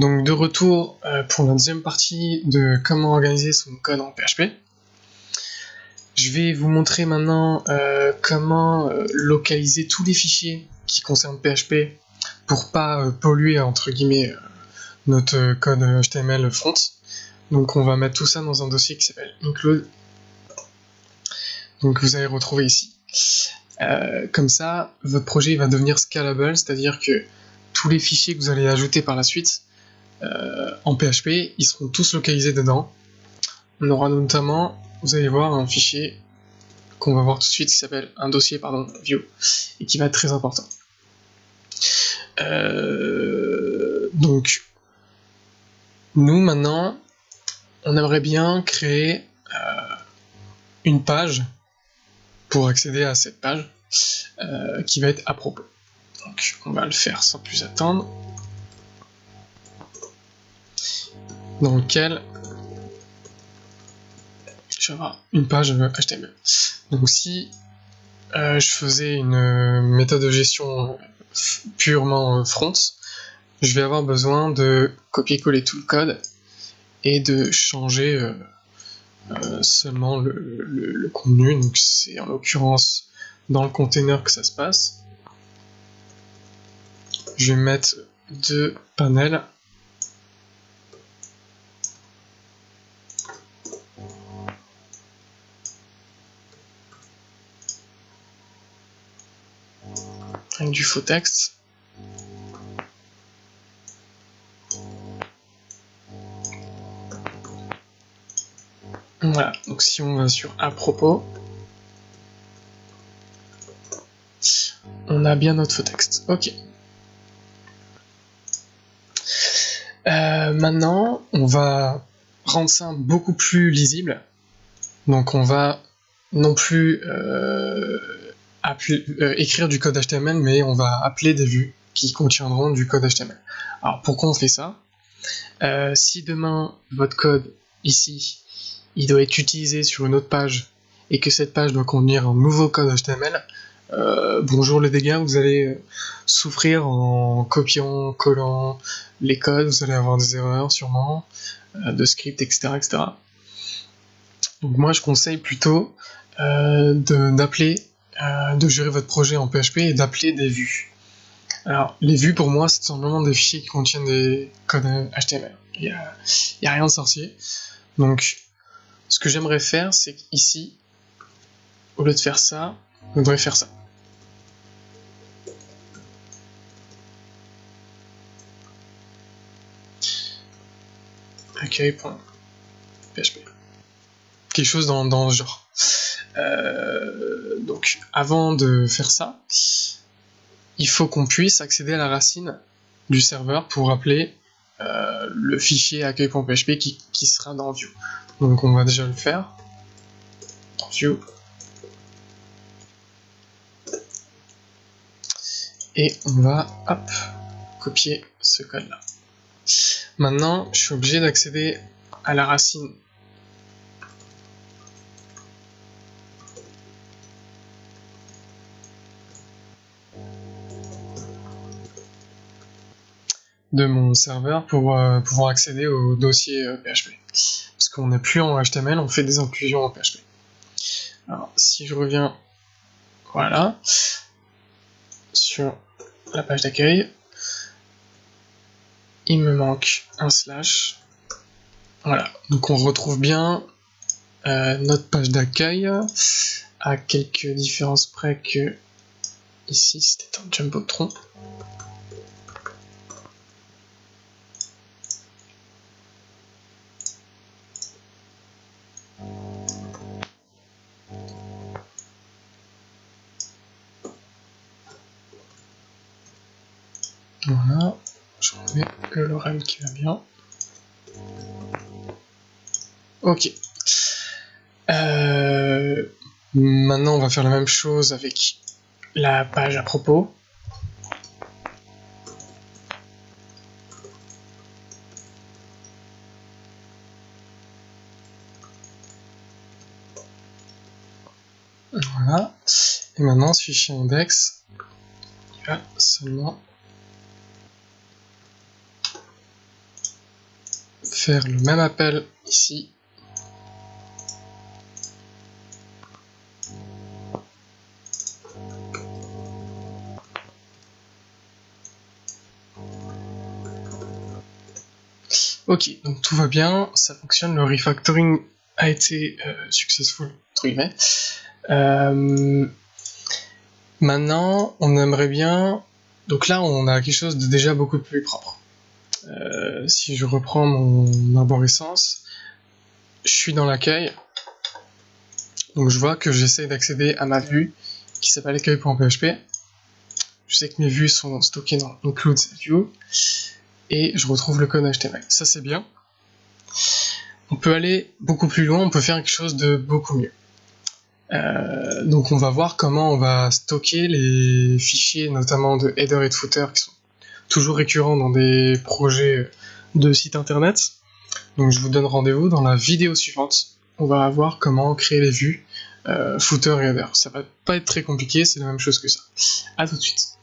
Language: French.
Donc de retour euh, pour la deuxième partie de comment organiser son code en PHP. Je vais vous montrer maintenant euh, comment euh, localiser tous les fichiers qui concernent PHP pour pas polluer entre guillemets notre code HTML front. Donc on va mettre tout ça dans un dossier qui s'appelle include. Donc vous allez retrouver ici. comme ça, votre projet va devenir scalable, c'est-à-dire que tous les fichiers que vous allez ajouter par la suite en PHP, ils seront tous localisés dedans. On aura notamment, vous allez voir, un fichier qu'on va voir tout de suite qui s'appelle un dossier, pardon, view, et qui va être très important. Euh, donc, nous maintenant, on aimerait bien créer euh, une page pour accéder à cette page qui va être à propos. Donc, on va le faire sans plus attendre. Dans lequel je vais avoir une page HTML. Donc si euh, je faisais une méthode de gestion purement front, je vais avoir besoin de copier-coller tout le code et de changer euh, euh, seulement le, contenu. Donc c'est en l'occurrence dans le container que ça se passe. Je vais mettre deux panels du faux texte. Voilà, donc si on va sur à propos, on a bien notre faux texte. Ok. Euh, maintenant, on va rendre ça beaucoup plus lisible. Donc on va non plus euh, euh, écrire du code HTML, mais on va appeler des vues qui contiendront du code HTML. Alors pourquoi on fait ça? Euh, Si demain votre code ici, il doit être utilisé sur une autre page et que cette page doit contenir un nouveau code HTML, euh, bonjour les dégâts, vous allez souffrir en copiant, collant les codes, vous allez avoir des erreurs sûrement, de script, etc., etc. Donc moi je conseille plutôt d'appeler euh, de gérer votre projet en PHP et d'appeler des vues. Alors, les vues pour moi, c'est simplement des fichiers qui contiennent des codes HTML. Il n'y a, rien de sorcier. Donc, ce que j'aimerais faire, c'est qu'ici, au lieu de faire ça, on devrait faire ça. Accueil.php. Quelque chose dans, dans ce genre. Euh, donc avant de faire ça, il faut qu'on puisse accéder à la racine du serveur pour appeler euh, le fichier accueil.php qui, qui, sera dans View. Donc on va déjà le faire dans View. Et on va copier ce code là. Maintenant, je suis obligé d'accéder à la racine de mon serveur pour euh, pouvoir accéder au dossier PHP. Euh, Parce qu'on n'est plus en HTML, on fait des inclusions en PHP. Alors, si je reviens, voilà, sur la page d'accueil, il me manque un slash. Voilà, donc on retrouve bien euh, notre page d'accueil à quelques différences près que ici c'était un jumbotron. Voilà, je remets le Lorem qui va bien. Ok. Euh, maintenant, on va faire la même chose avec la page à propos. Voilà. Et maintenant, ce fichier index, il seulement faire le même appel ici. Ok, donc tout va bien, ça fonctionne, le refactoring a été euh, successful, entre guillemets. Euh, maintenant, on aimerait bien... Donc là, on a quelque chose de déjà beaucoup plus propre. Euh, si je reprends mon arborescence, je suis dans l'accueil. Donc je vois que j'essaie d'accéder à ma vue qui s'appelle accueil.php. Je sais que mes vues sont stockées dans include view et je retrouve le code HTML. Ça c'est bien. On peut aller beaucoup plus loin, on peut faire quelque chose de beaucoup mieux. Euh, donc on va voir comment on va stocker les fichiers, notamment de header et de footer, qui sont toujours récurrents dans des projets de sites internet. Donc je vous donne rendez-vous dans la vidéo suivante. On va voir comment créer les vues euh, footer et header. Ça va pas être très compliqué, c'est la même chose que ça. A tout de suite.